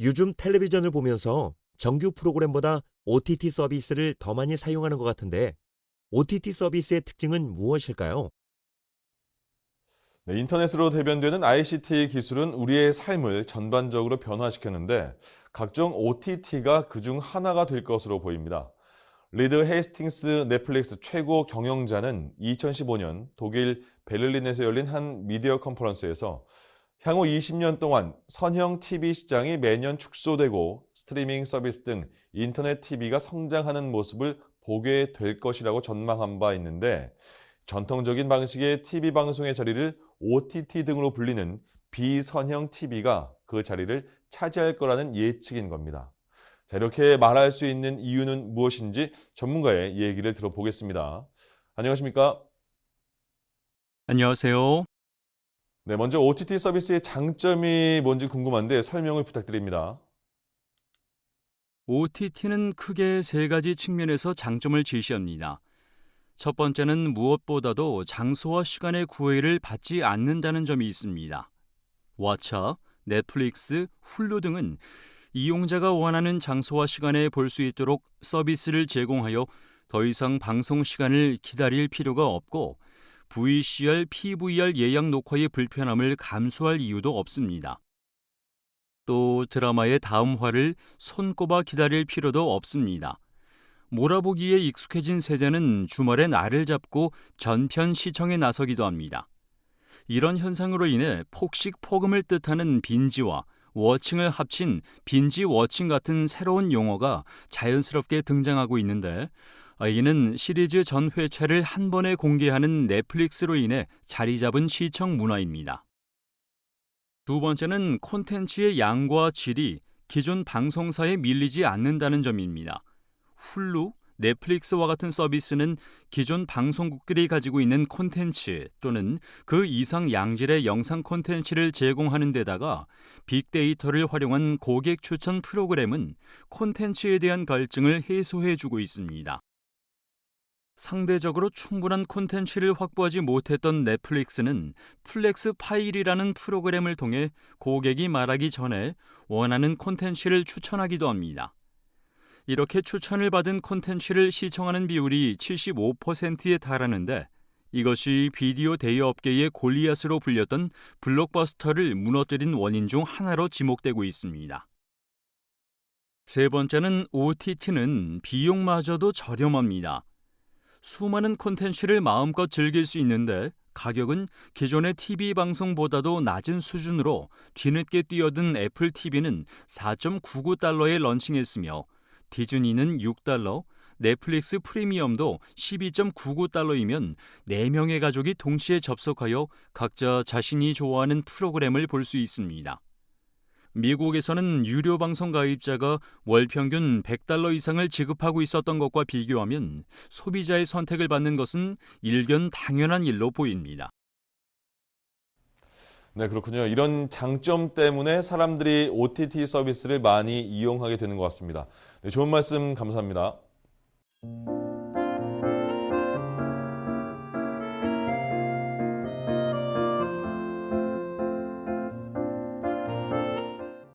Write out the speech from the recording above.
요즘 텔레비전을 보면서 정규 프로그램보다 OTT 서비스를 더 많이 사용하는 것 같은데 OTT 서비스의 특징은 무엇일까요? 네, 인터넷으로 대변되는 ICT 기술은 우리의 삶을 전반적으로 변화시켰는데 각종 OTT가 그중 하나가 될 것으로 보입니다. 리드 헤이스팅스 넷플릭스 최고 경영자는 2015년 독일 베를린에서 열린 한 미디어 컨퍼런스에서 향후 20년 동안 선형 TV 시장이 매년 축소되고 스트리밍 서비스 등 인터넷 TV가 성장하는 모습을 보게 될 것이라고 전망한 바 있는데 전통적인 방식의 TV 방송의 자리를 OTT 등으로 불리는 비선형 TV가 그 자리를 차지할 거라는 예측인 겁니다. 자, 이렇게 말할 수 있는 이유는 무엇인지 전문가의 얘기를 들어보겠습니다. 안녕하십니까? 안녕하세요. 네, 먼저 OTT 서비스의 장점이 뭔지 궁금한데 설명을 부탁드립니다. OTT는 크게 세 가지 측면에서 장점을 제시합니다. 첫 번째는 무엇보다도 장소와 시간의 구애를 받지 않는다는 점이 있습니다. 왓챠, 넷플릭스, 훌루 등은 이용자가 원하는 장소와 시간에 볼 수 있도록 서비스를 제공하여 더 이상 방송 시간을 기다릴 필요가 없고 VCR, PVR 예약 녹화의 불편함을 감수할 이유도 없습니다. 또 드라마의 다음 화를 손꼽아 기다릴 필요도 없습니다. 몰아보기에 익숙해진 세대는 주말에 날을 잡고 전편 시청에 나서기도 합니다. 이런 현상으로 인해 폭식 폭음을 뜻하는 빈지와 워칭을 합친 빈지 워칭 같은 새로운 용어가 자연스럽게 등장하고 있는데 이는 시리즈 전 회차를 한 번에 공개하는 넷플릭스로 인해 자리 잡은 시청 문화입니다. 두 번째는 콘텐츠의 양과 질이 기존 방송사에 밀리지 않는다는 점입니다. 훌루, 넷플릭스와 같은 서비스는 기존 방송국들이 가지고 있는 콘텐츠 또는 그 이상 양질의 영상 콘텐츠를 제공하는 데다가 빅데이터를 활용한 고객 추천 프로그램은 콘텐츠에 대한 갈증을 해소해 주고 있습니다. 상대적으로 충분한 콘텐츠를 확보하지 못했던 넷플릭스는 플렉스 파일이라는 프로그램을 통해 고객이 말하기 전에 원하는 콘텐츠를 추천하기도 합니다. 이렇게 추천을 받은 콘텐츠를 시청하는 비율이 75%에 달하는데 이것이 비디오 대여 업계의 골리앗으로 불렸던 블록버스터를 무너뜨린 원인 중 하나로 지목되고 있습니다. 세 번째는 OTT는 비용마저도 저렴합니다. 수많은 콘텐츠를 마음껏 즐길 수 있는데 가격은 기존의 TV 방송보다도 낮은 수준으로 뒤늦게 뛰어든 애플 TV는 4.99달러에 런칭했으며 디즈니는 6달러, 넷플릭스 프리미엄도 12.99달러이면 4명의 가족이 동시에 접속하여 각자 자신이 좋아하는 프로그램을 볼 수 있습니다. 미국에서는 유료 방송 가입자가 월 평균 100달러 이상을 지급하고 있었던 것과 비교하면 소비자의 선택을 받는 것은 일견 당연한 일로 보입니다. 네, 그렇군요. 이런 장점 때문에 사람들이 OTT 서비스를 많이 이용하게 되는 것 같습니다. 네, 좋은 말씀 감사합니다.